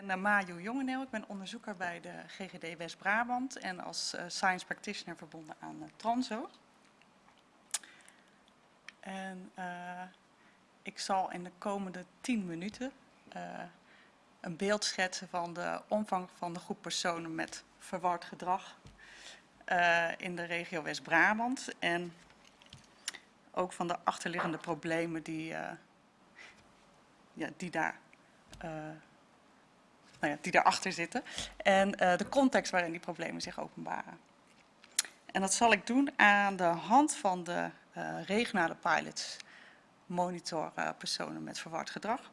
Ik ben Maju Jongeneel, ik ben onderzoeker bij de GGD West-Brabant en als uh, science practitioner verbonden aan uh, Transo. En uh, ik zal in de komende 10 minuten een beeld schetsen van de omvang van de groep personen met verward gedrag in de regio West-Brabant en ook van de achterliggende problemen die, ja, die daar nou ja, die daarachter zitten. En uh, de context waarin die problemen zich openbaren. En dat zal ik doen aan de hand van de uh, regionale pilots monitor uh, personen met verward gedrag.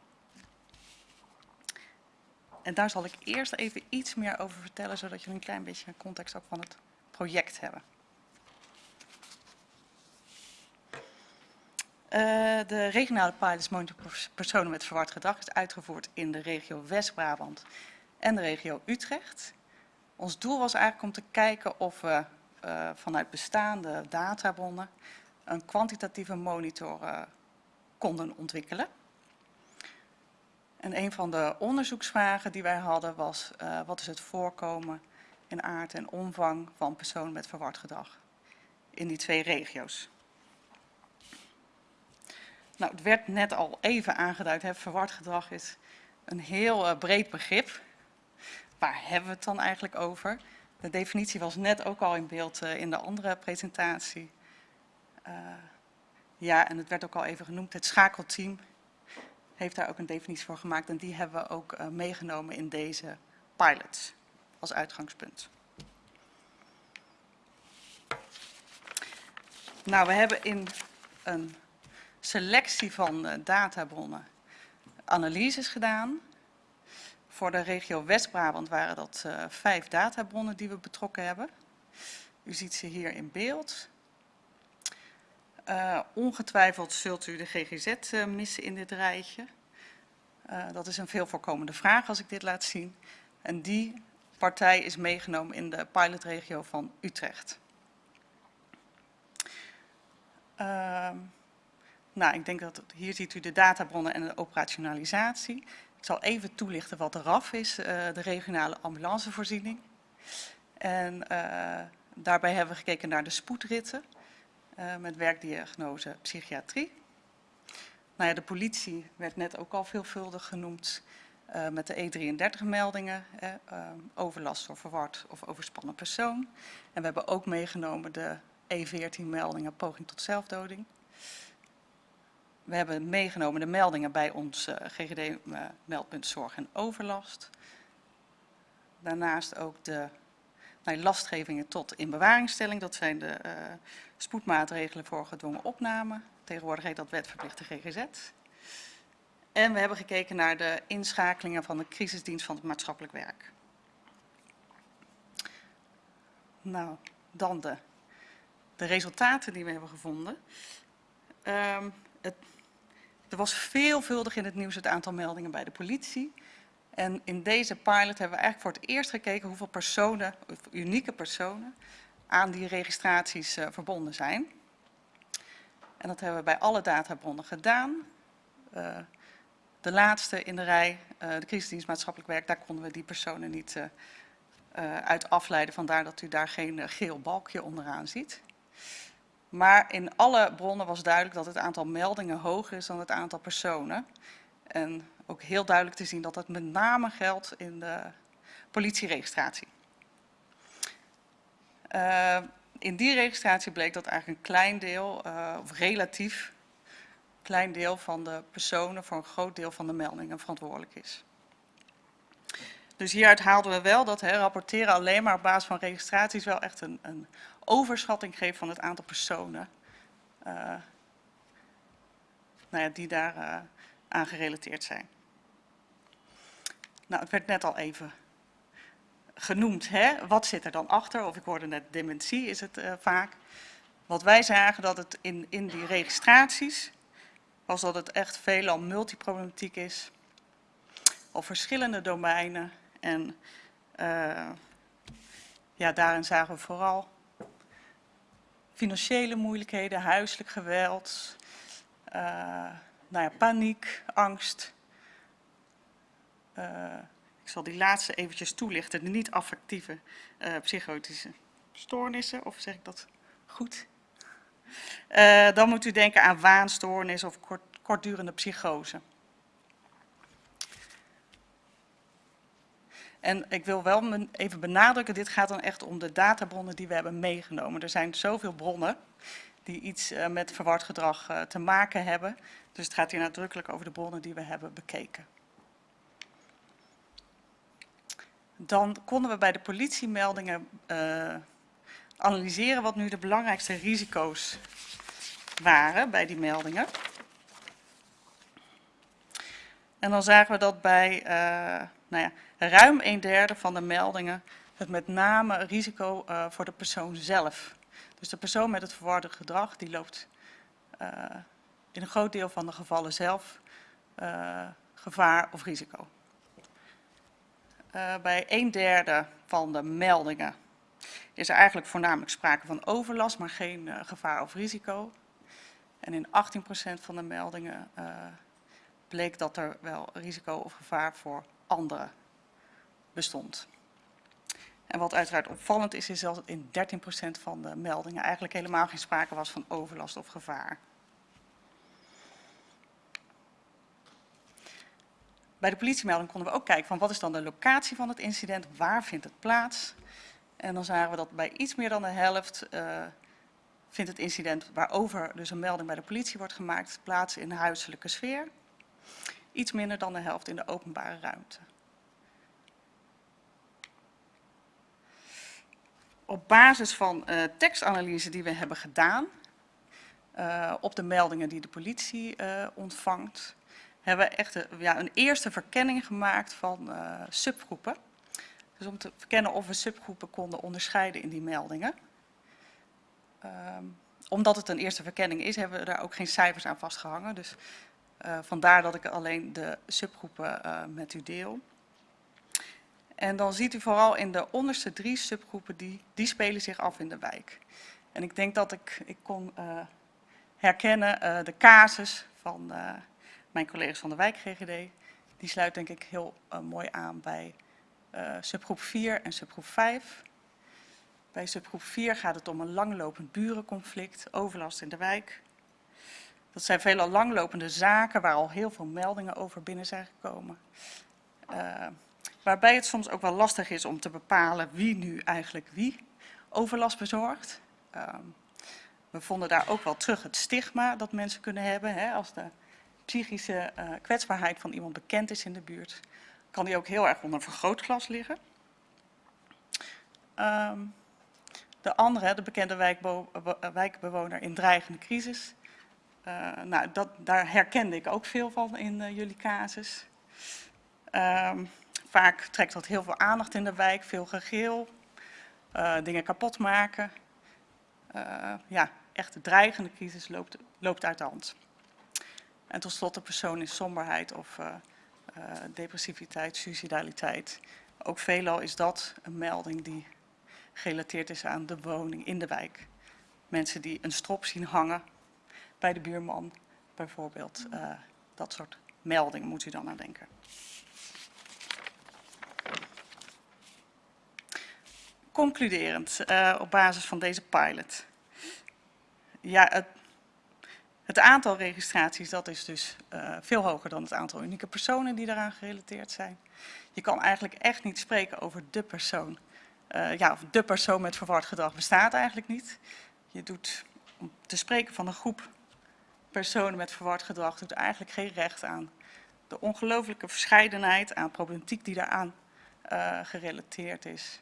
En daar zal ik eerst even iets meer over vertellen, zodat jullie een klein beetje een context ook van het project hebben. Uh, de regionale pilots monitor personen met verward gedrag is uitgevoerd in de regio West-Brabant en de regio Utrecht. Ons doel was eigenlijk om te kijken of we uh, vanuit bestaande databronnen een kwantitatieve monitor uh, konden ontwikkelen. En een van de onderzoeksvragen die wij hadden was, wat is het voorkomen in aard en omvang van personen met verward gedrag in die twee regio's. Nou, het werd net al even aangeduid, hè, verward gedrag is een heel uh, breed begrip. Waar hebben we het dan eigenlijk over? De definitie was net ook al in beeld uh, in de andere presentatie. Uh, ja, en het werd ook al even genoemd, het schakelteam heeft daar ook een definitie voor gemaakt. En die hebben we ook meegenomen in deze pilots als uitgangspunt. Nou, we hebben in een selectie van uh, databronnen analyses gedaan. Voor de regio West-Brabant waren dat uh, vijf databronnen die we betrokken hebben. U ziet ze hier in beeld. Uh, ongetwijfeld zult u de GGZ missen in dit rijtje. dat is een veel voorkomende vraag als ik dit laat zien. En die partij is meegenomen in de pilotregio van Utrecht. Uh, nou, ik denk dat hier ziet u de databronnen en de operationalisatie. Ik zal even toelichten wat de RAF is, uh, de regionale ambulancevoorziening. En uh, daarbij hebben we gekeken naar de spoedritten uh, met werkdiagnose psychiatrie. Nou ja, de politie werd net ook al veelvuldig genoemd met de E33-meldingen, overlast door verward of overspannen persoon. En we hebben ook meegenomen de E14-meldingen poging tot zelfdoding. We hebben meegenomen de meldingen bij ons uh, GGD-meldpunt uh, Zorg en Overlast. Daarnaast ook de lastgevingen tot inbewaringstelling. Dat zijn de uh, spoedmaatregelen voor gedwongen opname. Tegenwoordig heet dat wetverplichte GGZ. En we hebben gekeken naar de inschakelingen van de crisisdienst van het maatschappelijk werk. Nou, dan de, de resultaten die we hebben gevonden. Um, het, er was veelvuldig in het nieuws het aantal meldingen bij de politie. En in deze pilot hebben we eigenlijk voor het eerst gekeken hoeveel personen, unieke personen, aan die registraties uh, verbonden zijn. En dat hebben we bij alle databronnen gedaan. Uh, de laatste in de rij, uh, de crisisdienst maatschappelijk werk, daar konden we die personen niet uit afleiden. Vandaar dat u daar geen geel balkje onderaan ziet. Maar in alle bronnen was duidelijk dat het aantal meldingen hoger is dan het aantal personen. En ook heel duidelijk te zien dat het met name geldt in de politieregistratie. Uh, in die registratie bleek dat eigenlijk een klein deel, uh, of relatief klein deel van de personen voor een groot deel van de meldingen verantwoordelijk is. Dus hieruit haalden we wel dat hè, rapporteren alleen maar op basis van registraties wel echt een, een overschatting geeft van het aantal personen uh, nou ja, die daar uh, aan gerelateerd zijn. Nou, het werd net al even genoemd. Hè? Wat zit er dan achter? Of ik hoorde net dementie is het uh, vaak. Wat wij zagen dat het in, in die registraties was dat het echt veelal multiproblematiek is. Of verschillende domeinen. En uh, ja, daarin zagen we vooral financiële moeilijkheden, huiselijk geweld, uh, nou ja, paniek, angst. Uh, Ik zal die laatste eventjes toelichten, de niet-affectieve psychotische stoornissen, of zeg ik dat goed? Dan moet u denken aan waanstoornis of kort, kortdurende psychose. En ik wil wel even benadrukken, dit gaat dan echt om de databronnen die we hebben meegenomen. Er zijn zoveel bronnen die iets uh, met verward gedrag uh, te maken hebben. Dus het gaat hier nadrukkelijk over de bronnen die we hebben bekeken. Dan konden we bij de politiemeldingen uh, analyseren wat nu de belangrijkste risico's waren bij die meldingen. En dan zagen we dat bij nou ja, ruim een derde van de meldingen het met name risico uh, voor de persoon zelf. Dus de persoon met het verwarde gedrag die loopt uh, in een groot deel van de gevallen zelf gevaar of risico. bij een derde van de meldingen is er eigenlijk voornamelijk sprake van overlast, maar geen gevaar of risico. En in 18% van de meldingen bleek dat er wel risico of gevaar voor anderen bestond. En wat uiteraard opvallend is, is dat in 13% van de meldingen eigenlijk helemaal geen sprake was van overlast of gevaar. Bij de politiemelding konden we ook kijken van wat is dan de locatie van het incident, waar vindt het plaats. En dan zagen we dat bij iets meer dan de helft uh, vindt het incident waarover dus een melding bij de politie wordt gemaakt plaats in de huiselijke sfeer. Iets minder dan de helft in de openbare ruimte. op basis van uh, tekstanalyse die we hebben gedaan, uh, op de meldingen die de politie uh, ontvangt, hebben we echt een, ja, een eerste verkenning gemaakt van subgroepen. Dus om te verkennen of we subgroepen konden onderscheiden in die meldingen. Um, omdat het een eerste verkenning is, hebben we daar ook geen cijfers aan vastgehangen. Dus vandaar dat ik alleen de subgroepen met u deel. En dan ziet u vooral in de onderste drie subgroepen, die, die spelen zich af in de wijk. En ik denk dat ik, ik kon uh, herkennen de casus van mijn collega's van de wijk GGD. Die sluit denk ik heel mooi aan bij subgroep 4 en subgroep 5. Bij subgroep 4 gaat het om een langlopend burenconflict, overlast in de wijk. Dat zijn veelal langlopende zaken waar al heel veel meldingen over binnen zijn gekomen. Waarbij het soms ook wel lastig is om te bepalen wie nu eigenlijk wie overlast bezorgt. Um, we vonden daar ook wel terug het stigma dat mensen kunnen hebben. Hè, als de psychische uh, kwetsbaarheid van iemand bekend is in de buurt, kan die ook heel erg onder vergrootglas liggen. Um, de andere, de bekende wijkbe wijkbewoner in dreigende crisis. Uh, nou, dat, daar herkende ik ook veel van in uh, jullie casus. Um, Vaak trekt dat heel veel aandacht in de wijk, veel gegeel, uh, dingen kapot maken. Ja, echt de dreigende crisis loopt, loopt uit de hand. En tot slot de persoon in somberheid of depressiviteit, suicidaliteit. Ook veelal is dat een melding die gerelateerd is aan de woning in de wijk. Mensen die een strop zien hangen bij de buurman, bijvoorbeeld. dat soort meldingen moet u dan aan denken. concluderend uh, op basis van deze pilot. Ja, het, het, aantal registraties dat is dus uh, veel hoger dan het aantal unieke personen die daaraan gerelateerd zijn. Je kan eigenlijk echt niet spreken over de persoon. Ja, of de persoon met verward gedrag bestaat eigenlijk niet. Je doet, om te spreken van een groep personen met verward gedrag, doet eigenlijk geen recht aan de ongelooflijke verscheidenheid aan problematiek die daaraan gerelateerd is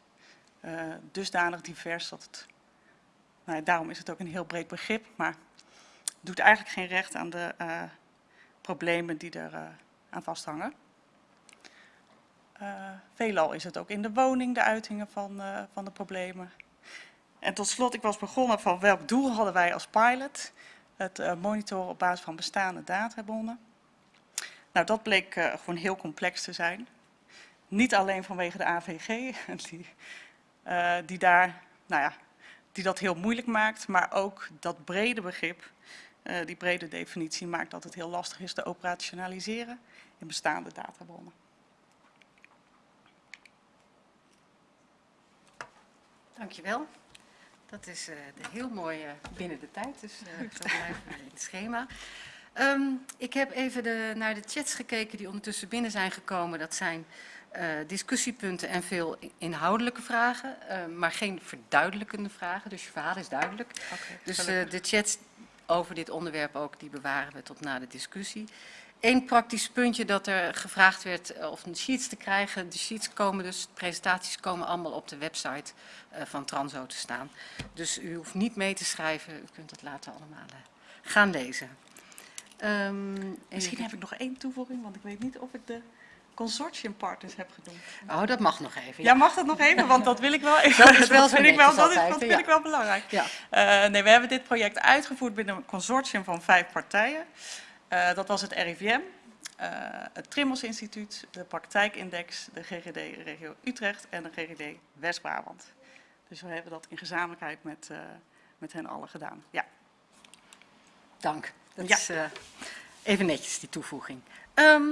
uh, dusdanig divers dat het, nou, daarom is het ook een heel breed begrip, maar doet eigenlijk geen recht aan de uh, problemen die er aan vasthangen. veelal is het ook in de woning de uitingen van, van de problemen. En tot slot, ik was begonnen van welk doel hadden wij als pilot? het eh, monitoren op basis van bestaande databonnen. Nou, dat bleek eh, gewoon heel complex te zijn. Niet alleen vanwege de AVG, die, eh, die, daar, nou ja, die dat heel moeilijk maakt, maar ook dat brede begrip, die brede definitie maakt dat het heel lastig is te operationaliseren in bestaande databronnen. Dankjewel. Dat is eh, de heel mooi eh, binnen de tijd, dus eh, zo blijven we in het schema. Ehm, ik heb even de, naar de chats gekeken die ondertussen binnen zijn gekomen. Dat zijn eh, discussiepunten en veel inhoudelijke vragen, eh, maar geen verduidelijkende vragen. Dus je verhaal is duidelijk. Dus eh, de chats over dit onderwerp ook, die bewaren we tot na de discussie. Eén praktisch puntje dat er gevraagd werd eh, of een sheets te krijgen. De sheets komen dus, de presentaties komen allemaal op de website eh, van Transo te staan. Dus u hoeft niet mee te schrijven, u kunt het later allemaal eh, gaan lezen. Ehm, Misschien heb ik nog één toevoeging, want ik weet niet of ik de consortiumpartners heb genoemd. Oh, dat mag nog even. Ja, mag dat nog even? Want dat wil ik wel even. Dat is wel zo vind ik wel, netjes dat is, altijd, dat hè? vind Ja. ik wel belangrijk. Ja. Nee, we hebben dit project uitgevoerd binnen een consortium van vijf partijen. Eh, dat was het RIVM, eh, het Trimmels Instituut, de Praktijkindex, de GGD Regio Utrecht en de GGD West-Brabant. Dus we hebben dat in gezamenlijkheid met, eh, met hen allen gedaan. Ja. Dank. Dat Ja. is even netjes, die toevoeging. Ehm,